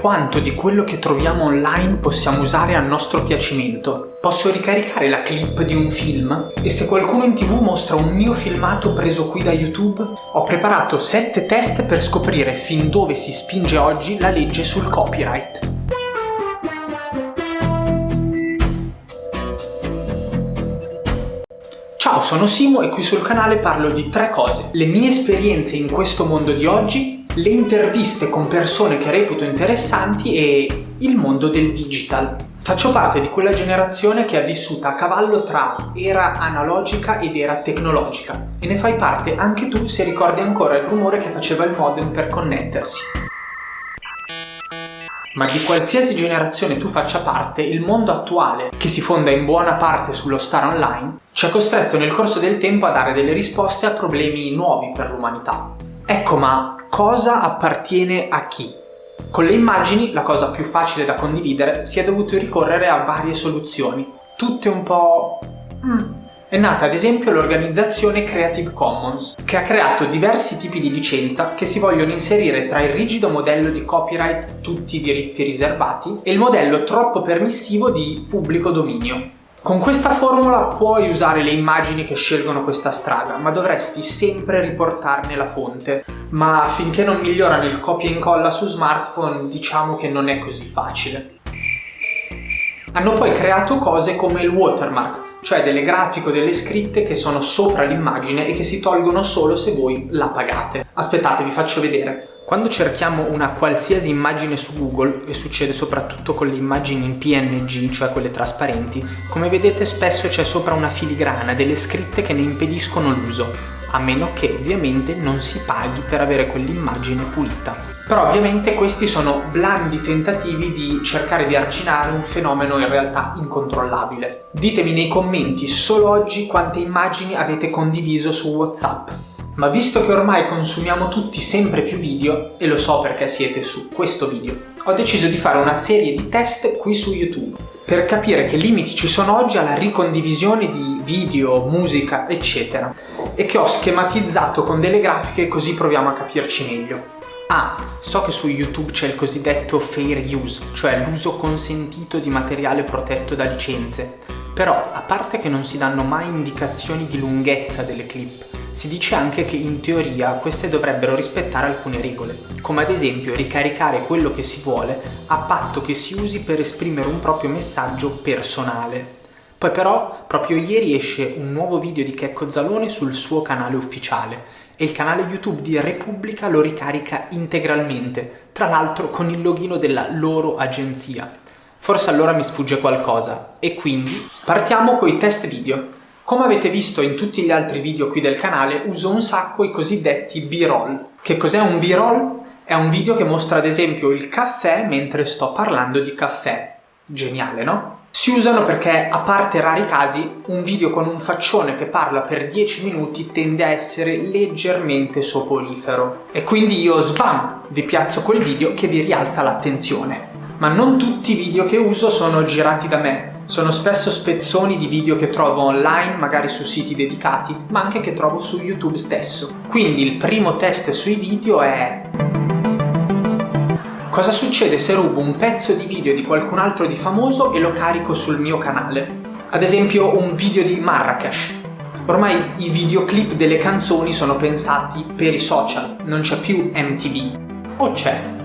Quanto di quello che troviamo online possiamo usare a nostro piacimento? Posso ricaricare la clip di un film? E se qualcuno in tv mostra un mio filmato preso qui da YouTube? Ho preparato 7 test per scoprire fin dove si spinge oggi la legge sul copyright. Ciao, sono Simo e qui sul canale parlo di tre cose. Le mie esperienze in questo mondo di oggi, le interviste con persone che reputo interessanti e il mondo del digital. Faccio parte di quella generazione che ha vissuto a cavallo tra era analogica ed era tecnologica e ne fai parte anche tu se ricordi ancora il rumore che faceva il modem per connettersi. Ma di qualsiasi generazione tu faccia parte, il mondo attuale, che si fonda in buona parte sullo stare online, ci ha costretto nel corso del tempo a dare delle risposte a problemi nuovi per l'umanità. Ecco, ma cosa appartiene a chi? Con le immagini, la cosa più facile da condividere, si è dovuto ricorrere a varie soluzioni, tutte un po'... Mm. È nata ad esempio l'organizzazione Creative Commons, che ha creato diversi tipi di licenza che si vogliono inserire tra il rigido modello di copyright tutti i diritti riservati e il modello troppo permissivo di pubblico dominio, con questa formula puoi usare le immagini che scelgono questa strada, ma dovresti sempre riportarne la fonte. Ma finché non migliorano il copia e incolla su smartphone, diciamo che non è così facile. Hanno poi creato cose come il watermark, cioè delle grafiche o delle scritte che sono sopra l'immagine e che si tolgono solo se voi la pagate. Aspettate, vi faccio vedere. Quando cerchiamo una qualsiasi immagine su Google, e succede soprattutto con le immagini in PNG, cioè quelle trasparenti, come vedete spesso c'è sopra una filigrana, delle scritte che ne impediscono l'uso, a meno che ovviamente non si paghi per avere quell'immagine pulita. Però ovviamente questi sono blandi tentativi di cercare di arginare un fenomeno in realtà incontrollabile. Ditemi nei commenti solo oggi quante immagini avete condiviso su WhatsApp ma visto che ormai consumiamo tutti sempre più video, e lo so perché siete su questo video, ho deciso di fare una serie di test qui su YouTube per capire che limiti ci sono oggi alla ricondivisione di video, musica, eccetera, e che ho schematizzato con delle grafiche così proviamo a capirci meglio. Ah, so che su YouTube c'è il cosiddetto fair use, cioè l'uso consentito di materiale protetto da licenze, però a parte che non si danno mai indicazioni di lunghezza delle clip, si dice anche che in teoria queste dovrebbero rispettare alcune regole, come ad esempio ricaricare quello che si vuole a patto che si usi per esprimere un proprio messaggio personale. Poi però proprio ieri esce un nuovo video di Checco Zalone sul suo canale ufficiale e il canale YouTube di Repubblica lo ricarica integralmente, tra l'altro con il login della loro agenzia. Forse allora mi sfugge qualcosa e quindi partiamo con i test video. Come avete visto in tutti gli altri video qui del canale, uso un sacco i cosiddetti b-roll. Che cos'è un b-roll? È un video che mostra ad esempio il caffè mentre sto parlando di caffè. Geniale, no? Si usano perché, a parte rari casi, un video con un faccione che parla per 10 minuti tende a essere leggermente soporifero. E quindi io, sbam, vi piazzo quel video che vi rialza l'attenzione. Ma non tutti i video che uso sono girati da me, sono spesso spezzoni di video che trovo online, magari su siti dedicati, ma anche che trovo su YouTube stesso. Quindi il primo test sui video è... Cosa succede se rubo un pezzo di video di qualcun altro di famoso e lo carico sul mio canale? Ad esempio un video di Marrakesh. Ormai i videoclip delle canzoni sono pensati per i social, non c'è più MTV. O c'è?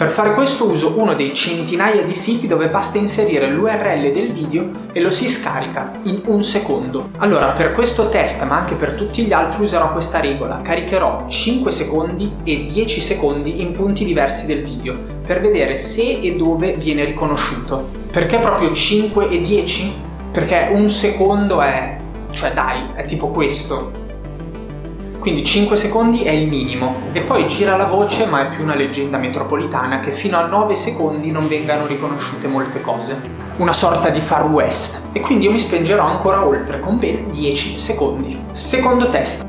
Per fare questo uso uno dei centinaia di siti dove basta inserire l'URL del video e lo si scarica in un secondo. Allora per questo test ma anche per tutti gli altri userò questa regola, caricherò 5 secondi e 10 secondi in punti diversi del video per vedere se e dove viene riconosciuto. Perché proprio 5 e 10? Perché un secondo è... cioè dai, è tipo questo quindi 5 secondi è il minimo. E poi gira la voce ma è più una leggenda metropolitana che fino a 9 secondi non vengano riconosciute molte cose. Una sorta di far west. E quindi io mi spingerò ancora oltre con ben 10 secondi. Secondo test.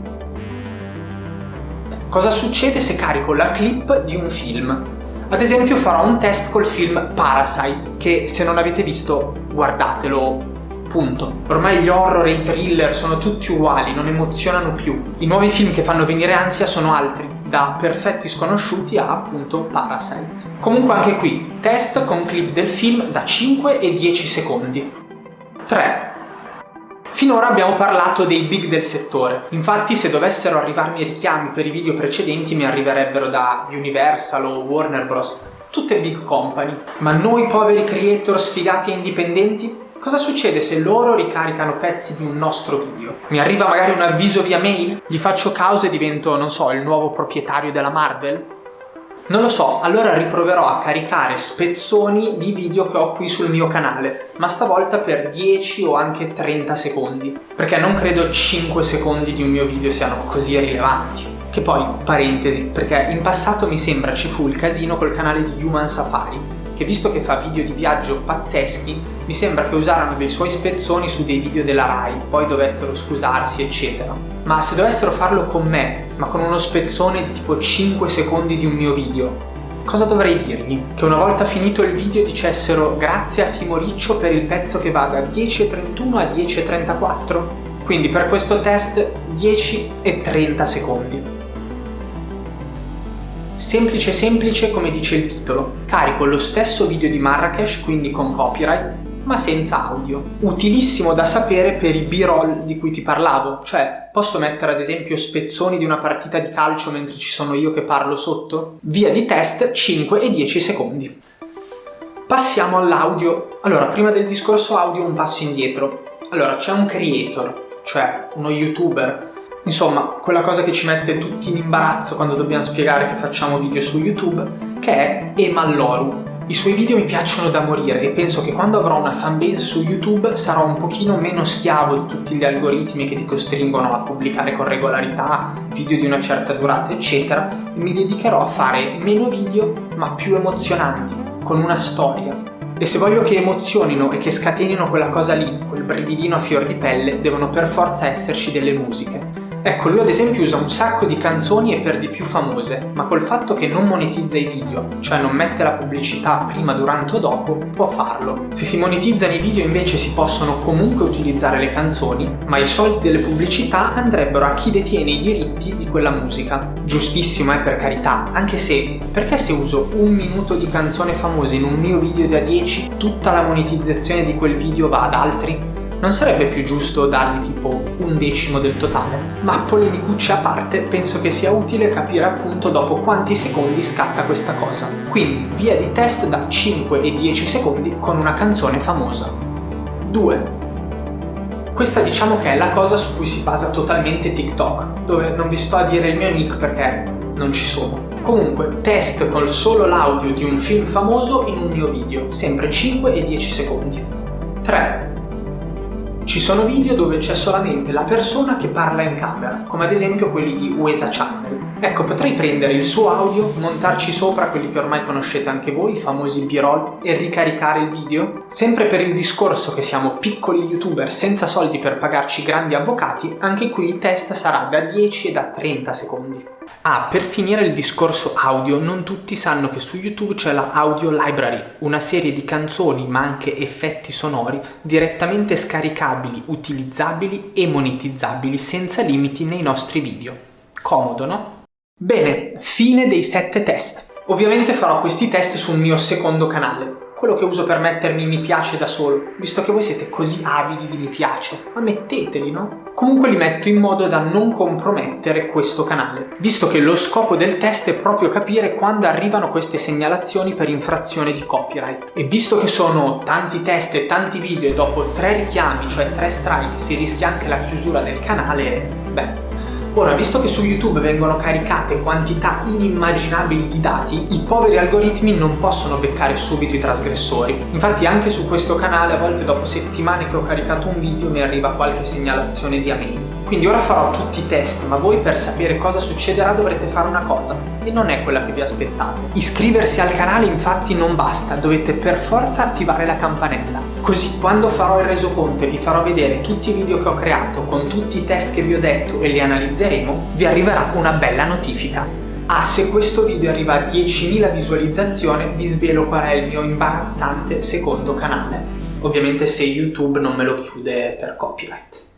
Cosa succede se carico la clip di un film? Ad esempio farò un test col film Parasite che se non avete visto guardatelo Punto. Ormai gli horror e i thriller sono tutti uguali, non emozionano più. I nuovi film che fanno venire ansia sono altri. da perfetti sconosciuti a appunto Parasite. Comunque anche qui, test con clip del film da 5 e 10 secondi. 3. Finora abbiamo parlato dei big del settore, infatti se dovessero arrivarmi richiami per i video precedenti mi arriverebbero da Universal o Warner Bros. Tutte big company. Ma noi poveri creator sfigati e indipendenti? Cosa succede se loro ricaricano pezzi di un nostro video? Mi arriva magari un avviso via mail? Gli faccio causa e divento, non so, il nuovo proprietario della Marvel? Non lo so, allora riproverò a caricare spezzoni di video che ho qui sul mio canale, ma stavolta per 10 o anche 30 secondi, perché non credo 5 secondi di un mio video siano così rilevanti. Che poi, parentesi, perché in passato mi sembra ci fu il casino col canale di Human Safari, che visto che fa video di viaggio pazzeschi, mi sembra che usarono dei suoi spezzoni su dei video della Rai, poi dovettero scusarsi eccetera. Ma se dovessero farlo con me, ma con uno spezzone di tipo 5 secondi di un mio video, cosa dovrei dirgli? Che una volta finito il video dicessero grazie a Simoriccio per il pezzo che va da 10.31 a 10.34? Quindi per questo test 10 e 30 secondi. Semplice semplice come dice il titolo, carico lo stesso video di Marrakesh, quindi con copyright, ma senza audio. Utilissimo da sapere per i b-roll di cui ti parlavo, cioè posso mettere ad esempio spezzoni di una partita di calcio mentre ci sono io che parlo sotto? Via di test 5 e 10 secondi. Passiamo all'audio. Allora, prima del discorso audio un passo indietro. Allora, c'è un creator, cioè uno youtuber Insomma, quella cosa che ci mette tutti in imbarazzo quando dobbiamo spiegare che facciamo video su YouTube, che è Emalloru. I suoi video mi piacciono da morire e penso che quando avrò una fanbase su YouTube sarò un pochino meno schiavo di tutti gli algoritmi che ti costringono a pubblicare con regolarità video di una certa durata eccetera e mi dedicherò a fare meno video ma più emozionanti, con una storia. E se voglio che emozionino e che scatenino quella cosa lì, quel brividino a fior di pelle, devono per forza esserci delle musiche. Ecco, lui ad esempio usa un sacco di canzoni e per di più famose, ma col fatto che non monetizza i video, cioè non mette la pubblicità prima, durante o dopo, può farlo. Se si monetizzano i video invece si possono comunque utilizzare le canzoni, ma i soldi delle pubblicità andrebbero a chi detiene i diritti di quella musica. Giustissimo, eh, per carità, anche se, perché se uso un minuto di canzone famosa in un mio video da 10, tutta la monetizzazione di quel video va ad altri? Non sarebbe più giusto dargli tipo un decimo del totale? Ma polemicucce a parte, penso che sia utile capire appunto dopo quanti secondi scatta questa cosa. Quindi via di test da 5 e 10 secondi con una canzone famosa. 2. Questa diciamo che è la cosa su cui si basa totalmente TikTok, dove non vi sto a dire il mio nick perché non ci sono. Comunque, test con solo l'audio di un film famoso in un mio video, sempre 5 e 10 secondi. 3. Ci sono video dove c'è solamente la persona che parla in camera, come ad esempio quelli di Uesa Channel. Ecco, potrei prendere il suo audio, montarci sopra quelli che ormai conoscete anche voi, i famosi b-roll, e ricaricare il video? Sempre per il discorso che siamo piccoli youtuber senza soldi per pagarci grandi avvocati, anche qui il test sarà da 10 e da 30 secondi. Ah, per finire il discorso audio, non tutti sanno che su YouTube c'è la Audio Library, una serie di canzoni ma anche effetti sonori direttamente scaricabili, utilizzabili e monetizzabili senza limiti nei nostri video. Comodo, no? Bene, fine dei sette test. Ovviamente farò questi test sul mio secondo canale, quello che uso per mettermi mi piace da solo, visto che voi siete così avidi di mi piace, ma metteteli, no? Comunque li metto in modo da non compromettere questo canale, visto che lo scopo del test è proprio capire quando arrivano queste segnalazioni per infrazione di copyright. E visto che sono tanti test e tanti video e dopo tre richiami, cioè tre strike, si rischia anche la chiusura del canale, beh, Ora, visto che su YouTube vengono caricate quantità inimmaginabili di dati, i poveri algoritmi non possono beccare subito i trasgressori. Infatti anche su questo canale a volte dopo settimane che ho caricato un video mi arriva qualche segnalazione via mail. Quindi ora farò tutti i test, ma voi per sapere cosa succederà dovrete fare una cosa, e non è quella che vi aspettate. Iscriversi al canale infatti non basta, dovete per forza attivare la campanella. Così quando farò il resoconto e vi farò vedere tutti i video che ho creato con tutti i test che vi ho detto e li analizzeremo, vi arriverà una bella notifica. Ah, se questo video arriva a 10.000 visualizzazioni vi svelo qual è il mio imbarazzante secondo canale. Ovviamente se YouTube non me lo chiude per copyright.